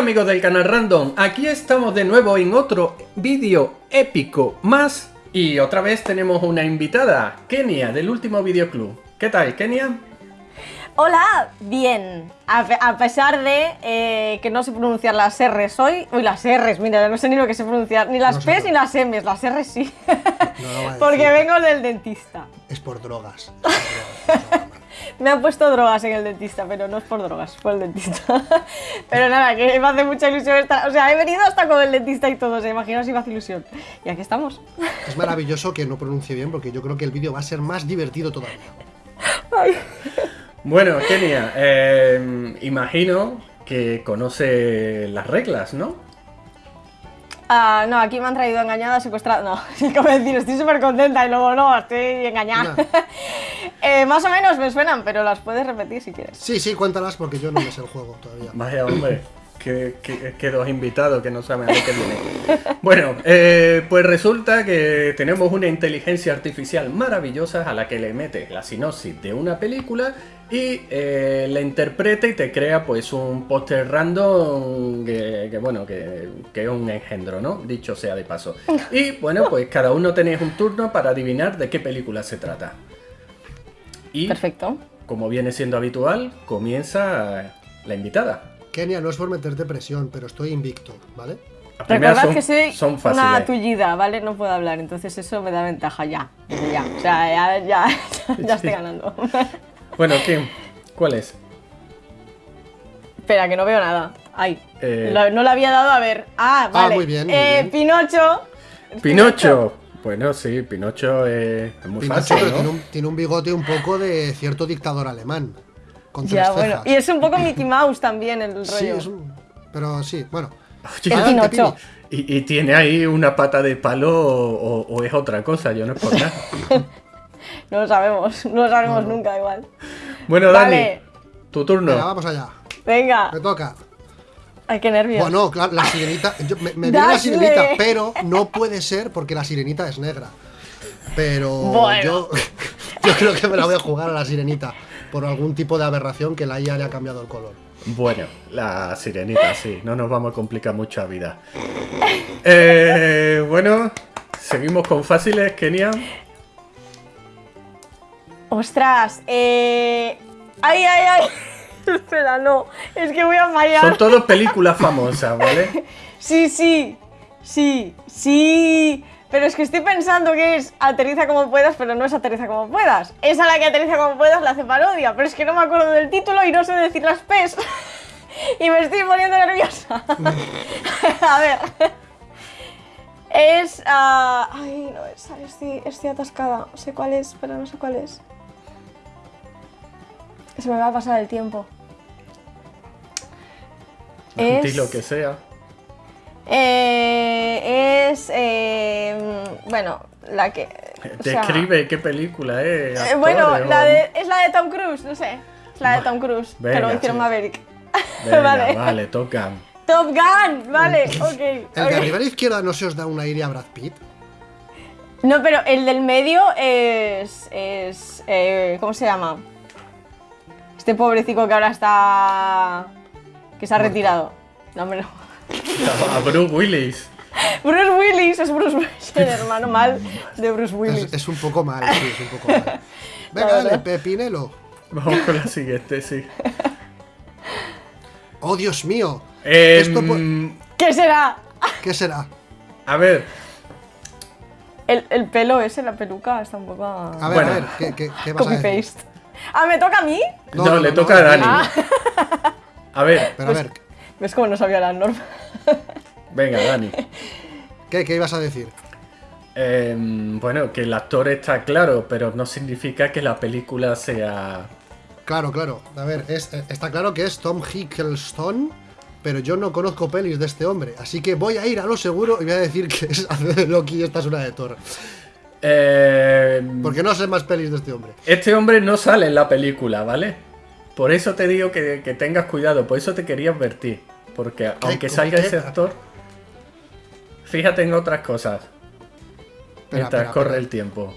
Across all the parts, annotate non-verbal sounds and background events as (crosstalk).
amigos del canal Random, aquí estamos de nuevo en otro vídeo épico más y otra vez tenemos una invitada, Kenia del último videoclub. ¿Qué tal, Kenia? Hola, bien. A, pe- a pesar de eh, que no sé pronunciar las R's hoy. Uy, las R's, mira, no sé ni lo que sé pronunciar. Ni las P's ni las M's, las R's sí. No (laughs) Porque vengo del dentista. Es por drogas. Es por drogas. Me han puesto drogas en el dentista, pero no es por drogas, fue el dentista. (laughs) pero nada, que me hace mucha ilusión estar. O sea, he venido hasta con el dentista y todo, se imagina si me hace ilusión. Y aquí estamos. Es maravilloso que no pronuncie bien porque yo creo que el vídeo va a ser más divertido todavía. Bueno, Kenia, eh, imagino que conoce las reglas, ¿no? Ah, no, aquí me han traído engañada, secuestrada. No, (laughs) es como decir, estoy súper contenta y luego no, estoy engañada. No. (laughs) Eh, más o menos me suenan, pero las puedes repetir si quieres. Sí, sí, cuéntalas porque yo no me sé el juego todavía. Vaya hombre, (laughs) que, que- que dos invitados que no saben a que viene. Bueno, eh, pues resulta que tenemos una inteligencia artificial maravillosa a la que le metes la sinopsis de una película y eh, la interpreta y te crea pues un póster random que, que, bueno, que, que es un engendro, ¿no? Dicho sea de paso. (laughs) Y bueno, pues cada uno tenéis un turno para adivinar de qué película se trata. Y Perfecto. como viene siendo habitual, comienza la invitada. Kenia, no es por meterte presión, pero estoy invicto, ¿vale? Recordad son- que soy son una fáciles. tullida, ¿vale? No puedo hablar, entonces eso me da ventaja ya. ya. O sea, ya, ya, ya (laughs) (laughs) estoy ganando. Bueno, ¿quién? ¿Cuál es? Espera, que no veo nada. Ay, Eh. lo- no le había dado a ver. Ah, vale. muy bien, muy Eh, bien. Pinocho. Pinocho. Bueno, sí, Pinocho es, es muy Pinocho, fácil, tiene, un, tiene un bigote un poco de cierto dictador alemán. Con tres Ya, bueno. cejas. Y es un poco Mickey Mouse también el rollo. Sí, es un... Pero sí, bueno. Oye, El Pinocho. Y, y tiene ahí una pata de palo o, o es otra cosa, yo no es por nada. (laughs) No lo sabemos, no lo sabemos nunca igual. Bueno, Vale. Dani, tu turno. Venga, vamos allá. Venga. Me toca. Ay, qué nervios. Bueno, claro, la sirenita. yo- me me viene la sirenita, pero no puede ser porque la sirenita es negra. Pero Bueno. yo, (laughs) yo creo que me la voy a jugar a la sirenita por algún tipo de aberración que la IA le ha cambiado el color. Bueno, la sirenita, sí, no nos vamos a complicar mucho la vida. Eh, bueno, seguimos con fáciles, Kenia. Ostras, eh. Ay, ay, ay. (laughs) Espera, no. Es que voy a fallar. Son todas películas famosas, ¿vale? (laughs) Sí, sí. Sí, sí. Pero es que estoy pensando que es aterriza como puedas, pero no es aterriza como puedas. Es a la que aterriza como puedas la hace parodia, pero es que no me acuerdo del título y no sé decir las P's. (laughs) y me estoy poniendo nerviosa. a ver. Es. ah, ay, no, esa, estoy, estoy atascada. Sé cuál es, pero no sé cuál es. Se me va a pasar el tiempo. Es- Di lo que sea. Eh, es. eh, bueno, la que. o sea, Describe qué película es. eh, bueno, la o- de, es la de Tom Cruise, no sé. Es la de Tom Cruise, que venga, lo hicieron sí. Maverick. (laughs) Venga, vale. vale. tocan. Top Gun, vale, ok. ¿El de arriba a la izquierda no se os da un aire a Brad Pitt? No, pero el del medio es. es eh, ¿Cómo se llama? Este pobrecito que ahora está. que se ha retirado. No, hombre, no. (laughs) A Bruce Willis. Bruce Willis, es Bruce Willis, (laughs) el hermano mal de Bruce Willis. Es, es un poco mal, sí, es un poco (laughs) mal. Venga, dale. Pepinelo. Vamos con la siguiente, sí. Oh, Dios mío. Esto po- ¿Qué será? ¿Qué será? a ver, El, el pelo ese, la peluca, está un poco. A ver, Bueno. a ver, ¿qué, qué, qué vas a Copy decir? paste. Ah, ¿me toca a mí? no, le toca a Dani. Ah. (laughs) A ver, Pero a ver, ¿Ves cómo no sabía las normas? (laughs) venga, Dani. ¿qué, qué ibas a decir? Em, bueno, que el actor está claro, pero no significa que la película sea. Claro, claro. A ver, es- eh, está claro que es Tom Hiddleston, pero yo no conozco pelis de este hombre. Así que voy a ir a lo seguro y voy a decir que es (laughs) Loki y esta es una de Thor. Em, Porque no sé más pelis de este hombre. Este hombre no sale en la película, ¿vale? Por eso te digo que, que tengas cuidado, por eso te quería advertir. Porque aunque salga qué? ese actor, fíjate en otras cosas. Espera, mientras espera, corre espera. el tiempo.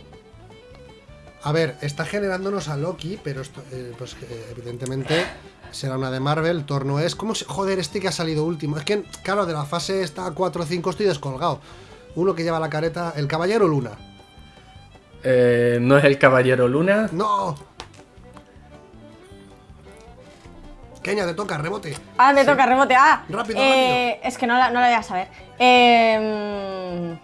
A ver, está generándonos a Loki, pero esto, eh, pues eh, evidentemente será una de Marvel. Thor no es. ¿Cómo se.? Joder, este que ha salido último. Es que, claro, de la fase está 4 o 5 estoy descolgado. Uno que lleva la careta. El Caballero Luna. Eh, no es el Caballero Luna. ¡No! Kenia, te toca, rebote. Ah, me toca rebote. Ah, Rápido, eh, Es que no la, no la voy a saber. Eh,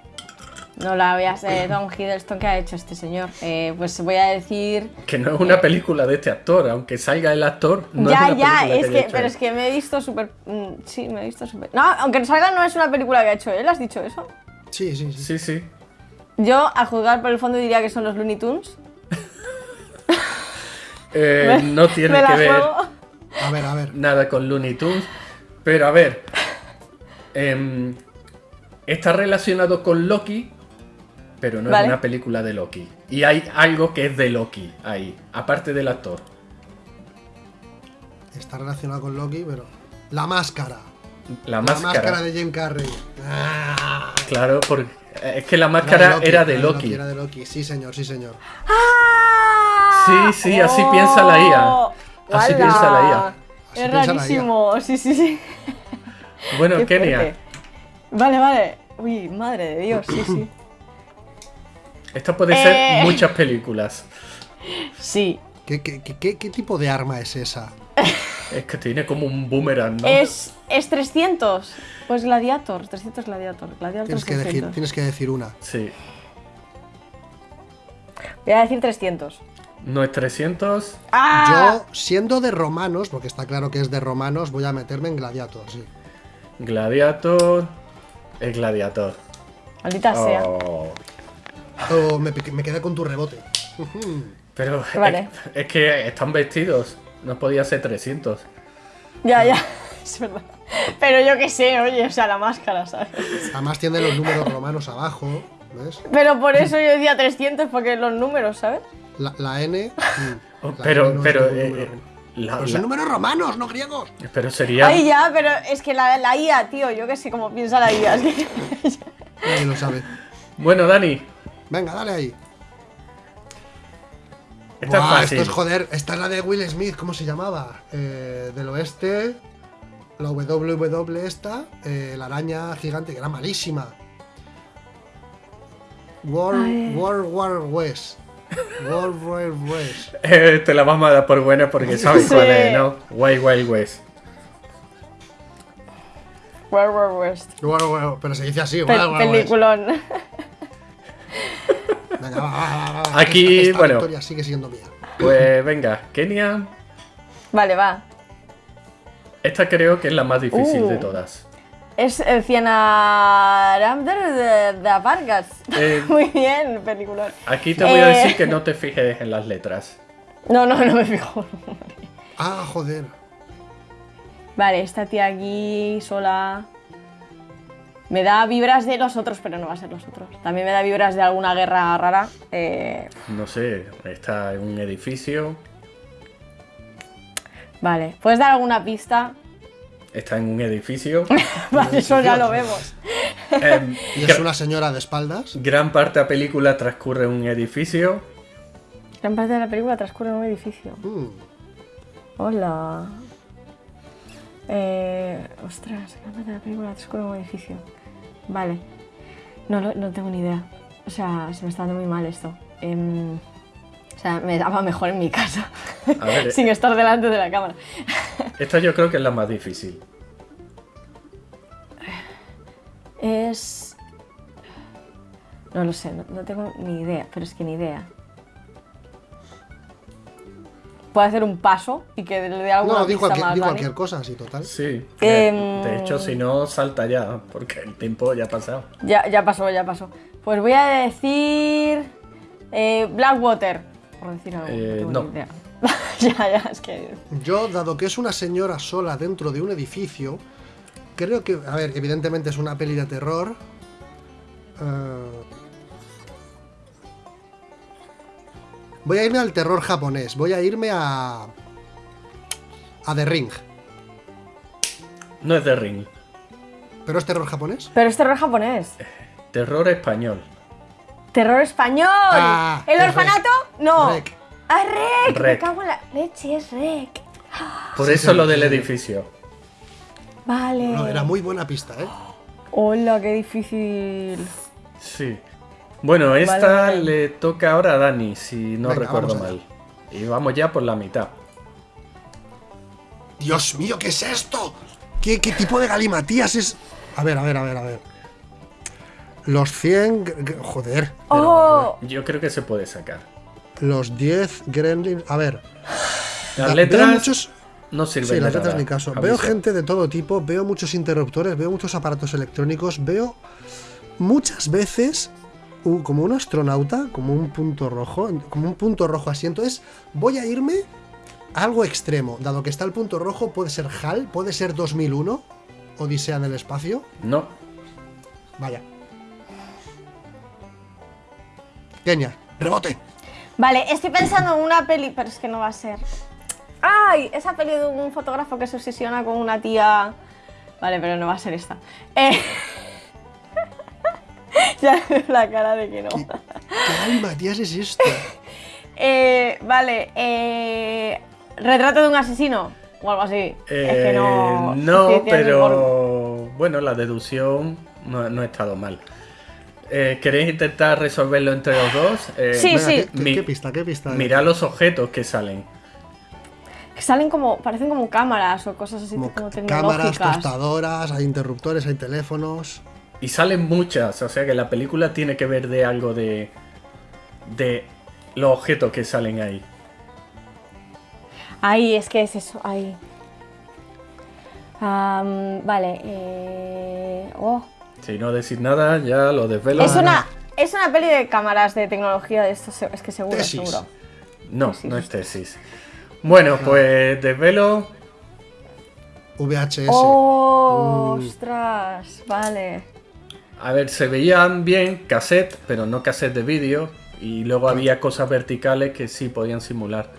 no la voy a saber. Don Hiddleston, ¿qué ha hecho este señor? Eh, pues voy a decir. Que no es una película de este actor, aunque salga el actor. No ya, es una ya, película es que, pero él. es que me he visto súper. mm, Sí, me he visto súper. No, aunque salga, no es una película que ha hecho él, ¿has dicho eso? Sí, sí, sí. Sí, sí. Yo, a juzgar por el fondo, diría que son los Looney Tunes. (laughs) Eh, Me- no tiene me la que ver juego. A ver, a ver. nada con Looney Tunes. Pero a ver. em, está relacionado con Loki, pero no Vale. es una película de Loki. Y hay algo que es de Loki ahí, aparte del actor. Está relacionado con Loki, pero. La máscara. La La máscara. máscara de Jim Carrey. Ah, Claro, porque es que la máscara era de era Loki. Era de Loki, sí, señor, sí, señor. ¡Ah! Sí, sí, así piensa la IA. Así ¡Hala! piensa la IA. Así Es rarísimo, sí, sí, sí. (laughs) Bueno, Qué Kenia, fuerte. Vale, vale. Uy, madre de Dios, sí, sí. (laughs) esto puede ser Eh. muchas películas. Sí. ¿Qué, qué, qué- qué- qué tipo de arma es esa? (laughs) Es que tiene como un boomerang, ¿no? Es, es 300. Pues Gladiator, 300 Gladiator. Gladiator Tienes que, decir, 300. tienes que decir una. Sí. Voy a decir 300. No es 300. ¡Ah! Yo, siendo de romanos, porque está claro que es de romanos, voy a meterme en Gladiator, sí. Gladiator. Es Gladiator. Maldita sea. Oh. Me, me quedé con tu rebote. Pero Vale. es, es que están vestidos. No podía ser 300. Ya, ya. (laughs) Es verdad. Pero yo qué sé, oye, o sea, la máscara, ¿sabes? Además tiene los números romanos abajo, ¿ves? Pero por eso yo decía 300, porque los números, ¿sabes? La, la N. mm, Oh, la pero, N no pero, eh, número eh, romano. la- Pero la- son números romanos, no griegos. pero sería. Ay, ya, pero es que la, la IA, tío, yo qué sé cómo piensa la IA. es que- Nadie lo sabe. Bueno, Dani, Venga, dale ahí. Esta Buah, es fácil. esto es joder. Esta es la de Will Smith, ¿cómo se llamaba? Eh, del oeste. La WW esta. eh, la araña gigante, que era malísima. World. World War West. World War West. (laughs) Eh, te la vamos a dar por buena porque sabes Sí. cuál es, ¿no? Wild Wild West. World War West. World War- pero se dice así, Pe- World War West. peliculón. Venga, va, va, va, va, Aquí, esta, esta bueno. victoria sigue siendo mía. Pues venga, Kenia. Vale, va. Esta creo que es la más difícil de Uh. todas. Es el Cianaramder de, de Vargas. Eh, (laughs) Muy bien, peliculón. Aquí te voy a Eh. decir que no te fijes en las letras. No, no, no me fijo. Ah, joder. Vale, esta tía aquí sola. Me da vibras de los otros, pero no va a ser los otros. También me da vibras de alguna guerra rara. Eh, No sé, está en un edificio. vale, ¿puedes dar alguna pista? Está en un edificio. (laughs) Vale, eso ya lo vemos. (laughs) Em, Y es una señora de espaldas. Gran parte de la película transcurre en un edificio. Gran parte de la película transcurre en un edificio. Mm, Hola. Eh, ostras, gran parte de la película transcurre en un edificio. Vale. No, no tengo ni idea. O sea, se me está dando muy mal esto. Em, o sea, me daba mejor en mi casa. A ver, (laughs) Sin estar delante de la cámara. (laughs) esta yo creo que es la más difícil. Es. No lo sé, no, no tengo ni idea, pero es que ni idea. Puedo hacer un paso y que le dé alguna No, di pista cualquier, más, di Dani? cualquier cosa, así, total. Sí. Em. De, de hecho, si no, salta ya, porque el tiempo ya ha pasado. Ya, ya pasó, ya pasó. Pues voy a decir. eh, Blackwater. Por decir algo. Eh, no. idea. (laughs) ya, ya, es que. Yo, dado que es una señora sola dentro de un edificio, creo que, a ver, evidentemente es una peli de terror. eh, voy a irme al terror japonés. Voy a irme a. a The Ring. No es de Ring. ¿Pero es terror japonés? Pero es terror japonés. Terror español. Terror español. Ah, ¿El es orfanato? Rec. No. Rec. Ah, Rec. Me cago en la leche, es Rec. Por Sí, eso sí, lo del edificio. Vale. No, era muy buena pista, ¿eh? Hola, qué difícil. Sí. Bueno, esta vale. le toca ahora a Dani, si no Venga, recuerdo mal. Y vamos ya por la mitad. Dios mío, ¿qué es esto? ¿Qué, qué tipo de galimatías es? A ver, a ver, a ver, a ver. Los 100... gr- gr- Joder. Oh, Yo creo que se puede sacar. Los 10 gremlins... A ver. Las letras Veo muchos... no sirven Sí, las letras nada. ni caso. Aviso. Veo gente de todo tipo, veo muchos interruptores, veo muchos aparatos electrónicos, veo muchas veces un- como un astronauta, como un punto rojo, como un punto rojo así. Entonces, voy a irme a algo extremo. Dado que está el punto rojo, puede ser HAL, puede ser 2001, Odisea en el espacio. No, Vaya. Kenia, rebote. Vale, estoy pensando en una peli, pero es que no va a ser. ¡Ay! Esa peli de un fotógrafo que se obsesiona con una tía. Vale, pero no va a ser esta. Eh... (laughs) ya (laughs) la cara de que no. ¿Qué galimatías es esto? (laughs) Eh, vale, eh... Retrato de un asesino o algo así. es que Eh, no. no, pero bueno, la deducción no, no ha estado mal. Eh, ¿Queréis intentar resolverlo entre los dos? Eh, Sí, Venga, sí. ¿qué, qué- qué pista? ¿Qué pista? Mirad los objetos que salen. Que salen como. parecen como cámaras o cosas así Como como, cámaras, tecnológicas. tostadoras, hay interruptores, hay teléfonos. Y salen muchas, o sea que la película tiene que ver de algo de. de los objetos que salen ahí. Ahí, es que es eso, ahí. Am, vale, eh... oh. Si no decís nada, ya lo desvelo. Es una, es una peli de cámaras de tecnología de esto, es que seguro, Tesis. seguro. No, tesis. no es tesis. Bueno, pues desvelo. VHS. ¡Oh! Mm. ¡Ostras! Vale. A ver, se veían bien cassette, pero no cassette de vídeo. Y luego había cosas verticales que sí podían simular.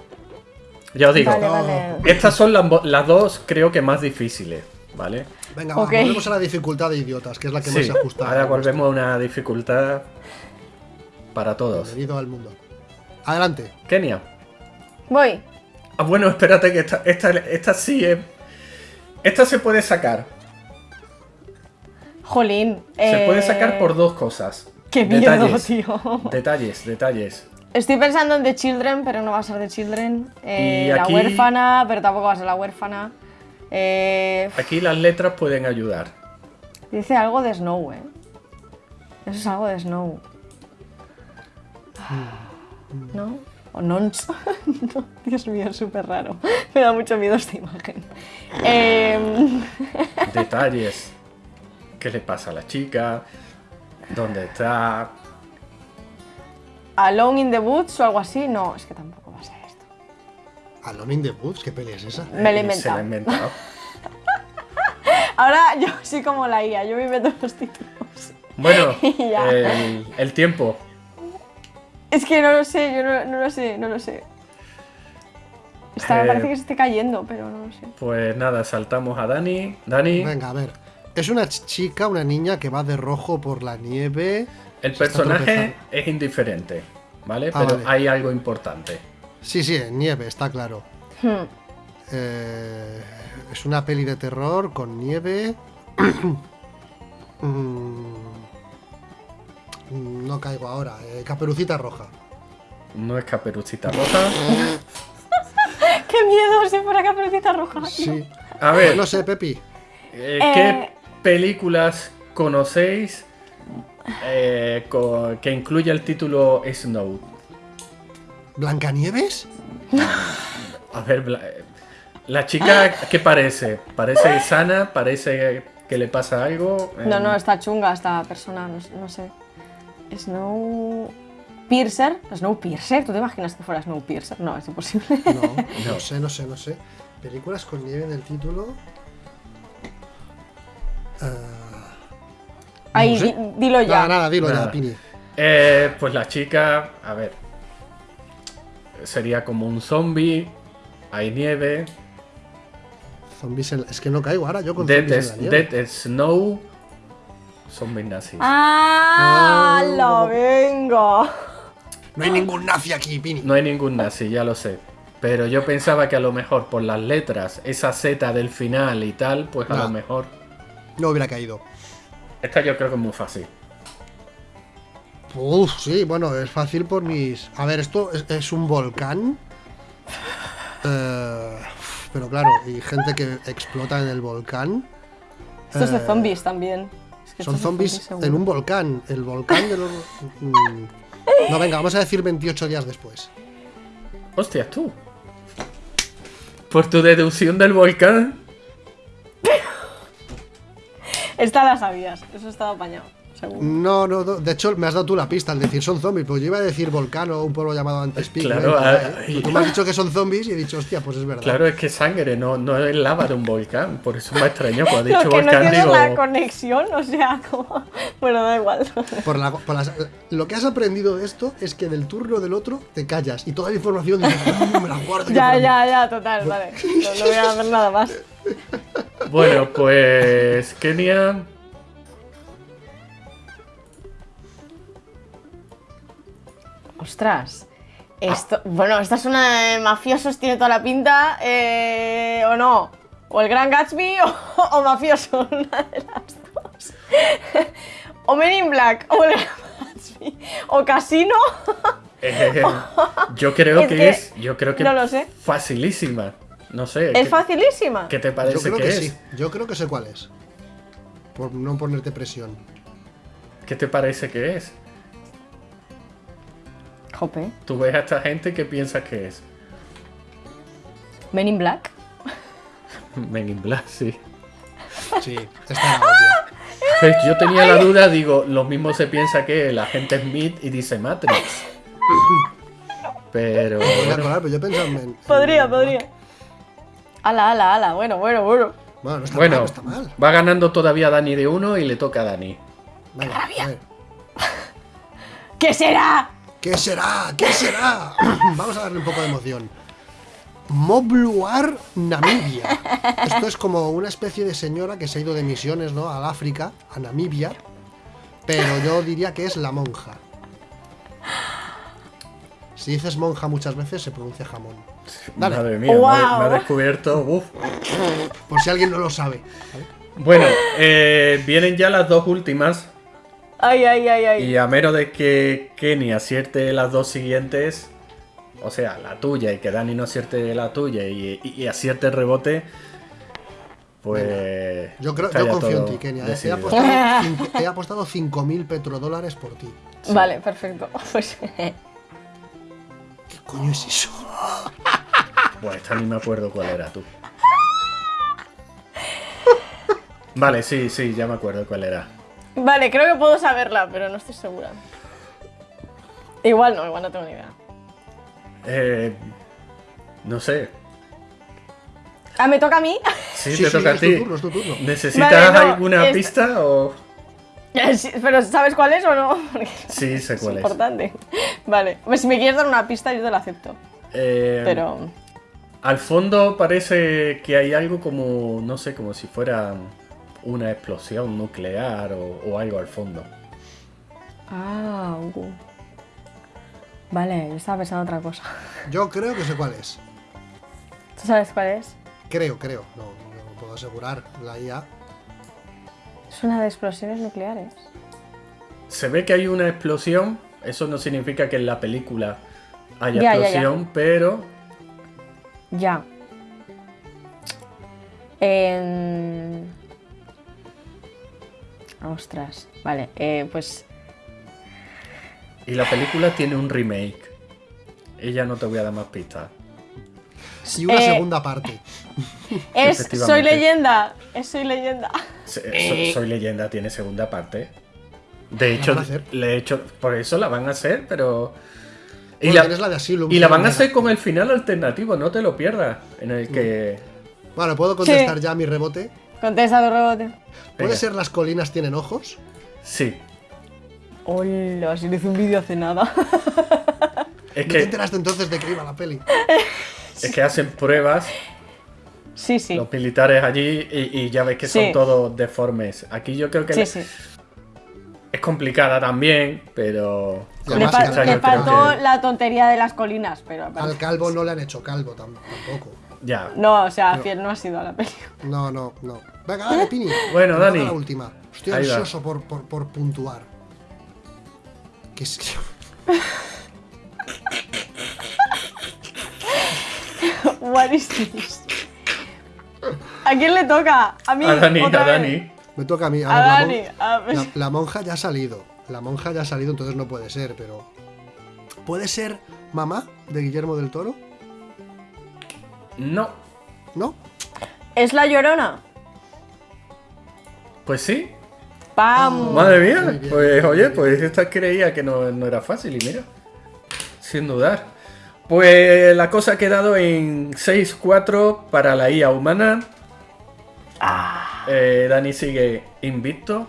Ya os digo, Vale, vale. estas son las, dos, creo que más difíciles, ¿vale? Venga, va, volvemos a la dificultad de idiotas, que es la que más se ajusta. ahora a volvemos a una dificultad para todos. Bienvenido al mundo. Adelante. Kenia. Voy. Ah, bueno, espérate que esta, esta, esta sí es... Esta se puede sacar. Jolín. Se eh, puede sacar por dos cosas. ¡Qué miedo, detalles, tío! Detalles, detalles. Estoy pensando en The Children, pero no va a ser The Children. Eh, aquí- La huérfana, pero tampoco va a ser la huérfana. Eh, Aquí las letras pueden ayudar. dice algo de Snow, ¿eh? Eso es algo de Snow. ¿No? O Nons. (laughs) no, Dios mío, es súper raro. Me da mucho miedo esta imagen. Em, Detalles. ¿Qué le pasa a la chica? ¿Dónde está? Alone in the Woods o algo así. No, es que tampoco va a ser esto. Alone in the Woods, ¿qué peli es esa? Me lo he Eh, Se la inventado. he inventado. (laughs) Ahora yo soy como la IA, yo me invento los títulos. Bueno, (laughs) el, el tiempo. Es que no lo sé, yo no, no lo sé, no lo sé. Esta me Eh, parece que se esté cayendo, pero no lo sé. Pues nada, saltamos a Dani. Dani, Venga, a ver. Es una ch- chica, una niña que va de rojo por la nieve. el personaje es indiferente, ¿vale? Ah, Pero vale. hay algo importante. Sí, sí, nieve, está claro. Hmm. Eh, es una peli de terror con nieve. (clears throat) Mm, no caigo ahora. eh, Caperucita roja. No es caperucita roja. (laughs) ¡Qué miedo! Si fuera Caperucita Roja. Sí. A ver, No sé, Pepi. eh, Eh. ¿qué películas conocéis eh, que incluye el título Snow? ¿Blancanieves? A ver, Bla- eh, la chica, ¿qué parece? ¿Parece sana? ¿Parece que le pasa algo? No, no, está chunga esta persona, no, no sé. Snow... Piercer. Snow Piercer, ¿tú te imaginas que fuera Snow Piercer? No, es imposible. No, (laughs) no sé, no sé, no sé. Películas con nieve en el título. Ah, Ahí, no sé. di- dilo ya. Nada, nada, dilo Nada. ya, Pini. Eh, pues la chica, a ver, sería como un zombie, hay nieve, Zombies en la- Es que no caigo ahora yo con Dead, zombies en es- la nieve. Dead Snow, Zombies nazis. ¡Ah! Ah, ¡La venga! No hay ningún nazi aquí, Pini. No hay ningún nazi, ya lo sé. Pero yo pensaba que a lo mejor por las letras, esa Z del final y tal, pues a No. lo mejor. No hubiera caído. Esta yo creo que es muy fácil. Uf, sí, bueno, es fácil por mis. A ver, esto es, es un volcán. Eh, pero claro, y gente que explota en el volcán. Esto es de Eh, zombies también. Es que Son de zombies en un volcán. El volcán de los. (laughs) Mm. No, venga, vamos a decir 28 días después. Hostias, tú. Por tu deducción del volcán. (laughs) Esta la sabías, eso estaba apañado, seguro. No, no, no, de hecho me has dado tú la pista al decir son zombies, pues yo iba a decir volcán o un pueblo llamado Antespic. Claro, ah, y- tú me has dicho que son zombies y he dicho, hostia, pues es verdad. Claro, es que sangre, no, no es lava de un volcán. Por eso me ha extrañado cuando he Lo dicho que no volcán, entiendo digo. es la conexión, o sea, como... Bueno, da igual. Por la- por las- lo que has aprendido de esto es que del turno del otro te callas y toda la información dices, "Mm, me la guardo. ya, para mí". ya, ya, total, vale. No, no voy a hacer nada más. (laughs) Bueno, pues. Kenia. Ostras. Esto, bueno, esta es una de mafiosos, tiene toda la pinta, eh, o no. O el Gran Gatsby (laughs) o, o mafioso, (laughs) una de las dos. O Men in Black, o el Gran Gatsby, o Casino. eh, yo creo (laughs) Es que, que es. Yo creo que no lo sé. facilísima. No sé. Es ¿qué- facilísima. ¿Qué te Yo parece creo que, que, es? sí, yo creo que sé cuál es. Por no ponerte presión. ¿Qué te parece que es? Jope. Tú ves a esta gente que piensas que es. Men in Black. (laughs) Men in Black, sí. Sí, era (laughs) obvia. Yo tenía la duda, digo, lo mismo se piensa que el agente Smith y dice Matrix. (laughs) Pero. Podría bueno, colar, pero yo pensaba en. en- Podría, en- podría. Ala, ala, ala. Bueno, bueno, bueno. Bueno, no está mal, no está mal. va ganando todavía Dani de uno y le toca a Dani. Venga, a ver. ¿Qué será? ¿Qué será? ¿Qué será? (coughs) Vamos a darle un poco de emoción. Mobluar Namibia. Esto es como una especie de señora que se ha ido de misiones, ¿no? Al África, a Namibia. Pero yo diría que es la monja. Si dices monja muchas veces se pronuncia jamón. Dale. Madre mía, me, ha, Guau. me ha descubierto. uf. Por si alguien no lo sabe. Bueno, eh, vienen ya las dos últimas. Ay, ay, ay, ay. Y a menos de que Kenny acierte las dos siguientes, o sea, la tuya y que Dani no acierte la tuya y, y- y acierte el rebote, pues. Yo creo, yo confío en ti, Kenia. ¿eh? He decidido. apostado, cinco- he apostado 5.000 petrodólares por ti. Vale, perfecto. (laughs) Pues ¿Qué coño es eso? (laughs) Bueno, esta ni me acuerdo cuál era tú. Vale, sí, sí, ya me acuerdo cuál era. Vale, creo que puedo saberla, pero no estoy segura. Igual no, igual no tengo ni idea. Eh, no sé. Ah, ¿me toca a mí? Sí, Sí, te sí, toca a es tu ti. turno, es tu turno. ¿Necesitas Vale, no, alguna pista o.? (laughs) Pero ¿sabes cuál es o no? Porque Sí, sé (laughs) es cuál es. importante. Vale, pues si me quieres dar una pista yo te la acepto. Eh, Pero... Al fondo parece que hay algo como, no sé, como si fuera una explosión nuclear o, o algo al fondo. Ah, uh. Vale, yo estaba pensando otra cosa. (laughs) Yo creo que sé cuál es. ¿Tú sabes cuál es? Creo, creo. No, no puedo asegurar. La IA. Es una de explosiones nucleares. Se ve que hay una explosión, eso no significa que en la película haya Ya, ya, ya. explosión, pero Ya. Em, Ostras. Vale, eh, pues... y la película tiene un remake. Y ya no te voy a dar más pistas. Y una Eh, segunda parte. Es Soy leyenda. Es Soy leyenda. So- Soy leyenda tiene segunda parte. De hecho, van a hacer? le he hecho, por eso la van a hacer, pero y Bueno, la, la de Asylum. y la van a hacer con el final alternativo, no te lo pierdas, en el que Vale, ¿puedo contestar Sí. ya mi rebote? Contesta tu rebote. ¿Puede Venga. ser las colinas tienen ojos? sí, Hola, si no hice un vídeo hace nada. es ¿No te que enteraste entonces de que iba la peli? es que hacen pruebas sí, sí. los militares allí y, y ya ves que son todos deformes. Aquí yo creo que Sí, le, sí. Es complicada también, pero. Le, le faltó que- la tontería de las colinas, pero Al calvo no le han hecho calvo tam- tampoco. Ya. No, o sea, fiel no ha sido a la película. No, no, no. Venga, dale, Pini. Bueno, Dani. La última. Estoy Ahí ansioso por, por, por puntuar. Que es- (laughs) What is this? ¿A quién le toca? A mí. A Dani, a vez? Dani. Me toca a mí. A A ver, la, Dani. mon- a ver. la- la monja ya ha salido. La monja ya ha salido, entonces no puede ser, pero. ¿Puede ser mamá de Guillermo del Toro? No. ¿No? ¿Es la llorona? Pues sí. ¡Pam! Madre mía. Bien, Pues oye, pues esta creía que no, no era fácil y mira. Sin dudar. Pues la cosa ha quedado en 6-4 para la IA humana. Eh, Dani sigue invicto.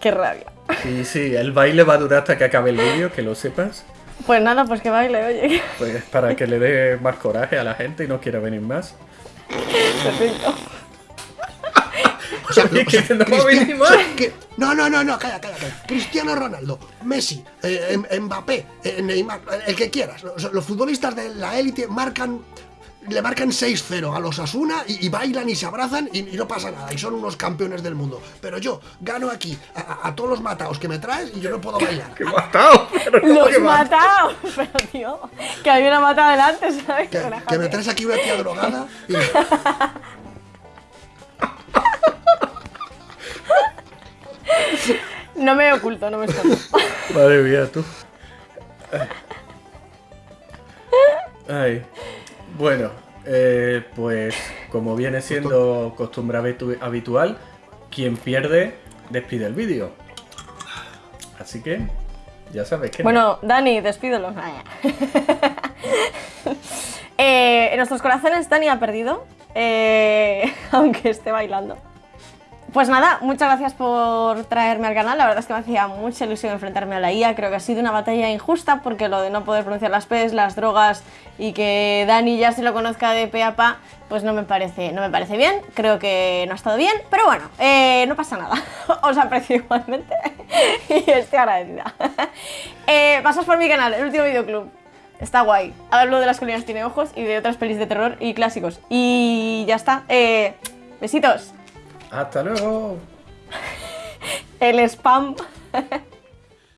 ¡Qué rabia! Y sí, el baile va a durar hasta que acabe el vídeo, que lo sepas. Pues nada, pues que baile, oye. Pues para que le dé más coraje a la gente y no quiera venir más. (laughs) Perfecto. Que- no, no, no, no, calla, calla, calla. Cristiano Ronaldo, Messi, eh, Em- Mbappé, eh, Neymar, el que quieras. Los futbolistas de la élite marcan. Le marcan 6-0 a los Asuna y, y bailan y se abrazan y, y no pasa nada. Y son unos campeones del mundo. Pero yo gano aquí a, a- a todos los mataos que me traes y yo no puedo bailar. ¡Qué matado! (laughs) Pero ¿cómo ¡Los que ma- matado! (laughs) Pero tío, que había una matado delante, ¿sabes? Que, que me traes aquí una tía drogada y. (laughs) No me oculto, no me escondo. Madre mía, tú. Ay. Bueno, eh, pues como viene siendo costumbre habitu- habitual, quien pierde despide el vídeo. Así que ya sabes que Bueno, Dani, despídelo. (laughs) Eh, en nuestros corazones Dani ha perdido, eh, (laughs) aunque esté bailando. Pues nada, muchas gracias por traerme al canal. La verdad es que me hacía mucha ilusión enfrentarme a la IA. Creo que ha sido una batalla injusta porque lo de no poder pronunciar las P's, las drogas y que Dani ya se lo conozca de pe pues no me parece, no me parece bien. Creo que no ha estado bien, pero bueno, eh, no pasa nada. (laughs) Os aprecio igualmente (laughs) y estoy agradecida. (laughs) Eh, pasas por mi canal, el último videoclub. Está guay. Hablo de las colinas tiene ojos y de otras pelis de terror y clásicos. Y ya está. Eh, besitos. Hasta luego. El spam. (laughs)